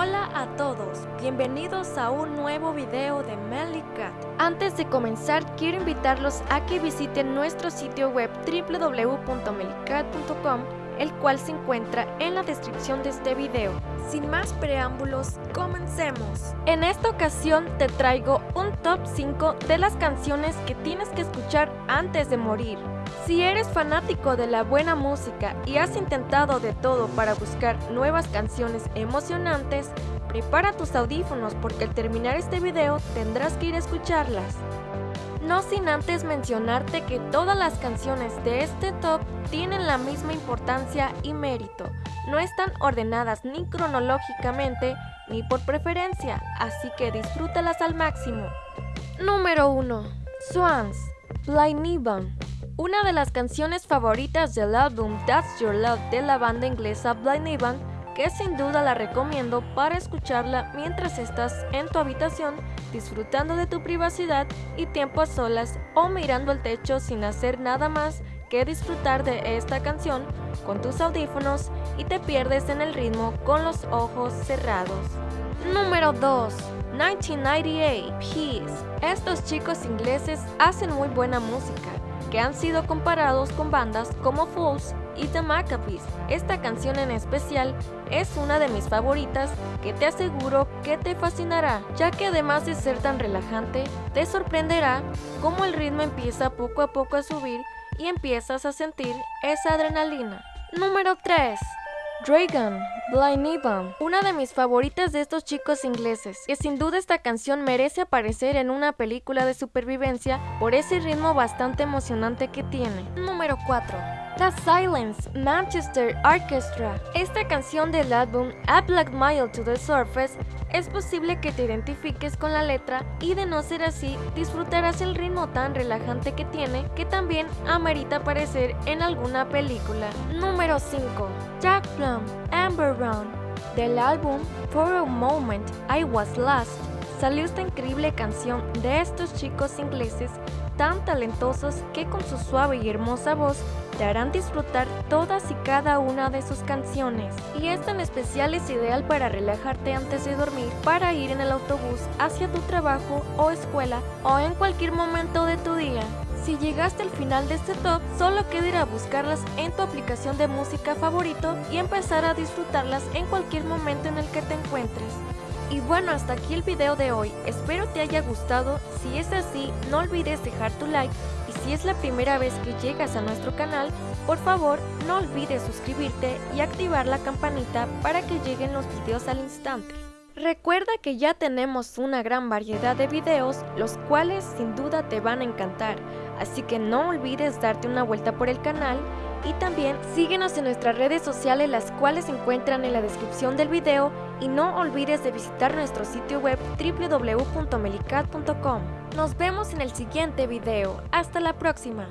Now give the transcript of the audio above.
Hola a todos, bienvenidos a un nuevo video de Cat. Antes de comenzar, quiero invitarlos a que visiten nuestro sitio web www.melicat.com el cual se encuentra en la descripción de este video. Sin más preámbulos, comencemos. En esta ocasión te traigo un top 5 de las canciones que tienes que escuchar antes de morir. Si eres fanático de la buena música y has intentado de todo para buscar nuevas canciones emocionantes, prepara tus audífonos porque al terminar este video tendrás que ir a escucharlas. No sin antes mencionarte que todas las canciones de este top tienen la misma importancia y mérito. No están ordenadas ni cronológicamente ni por preferencia, así que disfrútalas al máximo. Número 1. Swans, Blind. Una de las canciones favoritas del álbum That's Your Love de la banda inglesa Blind Nibbon que sin duda la recomiendo para escucharla mientras estás en tu habitación disfrutando de tu privacidad y tiempo a solas o mirando el techo sin hacer nada más que disfrutar de esta canción con tus audífonos y te pierdes en el ritmo con los ojos cerrados. Número 2. 1998 Peace. Estos chicos ingleses hacen muy buena música, que han sido comparados con bandas como Fools y The Maccabees. Esta canción en especial es una de mis favoritas que te aseguro que te fascinará, ya que además de ser tan relajante, te sorprenderá cómo el ritmo empieza poco a poco a subir y empiezas a sentir esa adrenalina. Número 3. Dragon, Blind Nibbon, una de mis favoritas de estos chicos ingleses, que sin duda esta canción merece aparecer en una película de supervivencia por ese ritmo bastante emocionante que tiene. Número 4. The Silence, Manchester Orchestra. Esta canción del álbum A Black Mile to the Surface es posible que te identifiques con la letra y de no ser así, disfrutarás el ritmo tan relajante que tiene que también amerita aparecer en alguna película. Número 5. Jack Plum, Amber Brown. Del álbum For a Moment I Was Lost salió esta increíble canción de estos chicos ingleses tan talentosos que con su suave y hermosa voz te harán disfrutar todas y cada una de sus canciones. Y esta en especial es ideal para relajarte antes de dormir, para ir en el autobús hacia tu trabajo o escuela o en cualquier momento de tu día. Si llegaste al final de este top, solo queda ir a buscarlas en tu aplicación de música favorito y empezar a disfrutarlas en cualquier momento en el que te encuentres. Y bueno, hasta aquí el video de hoy. Espero te haya gustado. Si es así, no olvides dejar tu like. Y si es la primera vez que llegas a nuestro canal, por favor, no olvides suscribirte y activar la campanita para que lleguen los videos al instante. Recuerda que ya tenemos una gran variedad de videos, los cuales sin duda te van a encantar, así que no olvides darte una vuelta por el canal y también síguenos en nuestras redes sociales las cuales se encuentran en la descripción del video y no olvides de visitar nuestro sitio web www.melicat.com. Nos vemos en el siguiente video. Hasta la próxima.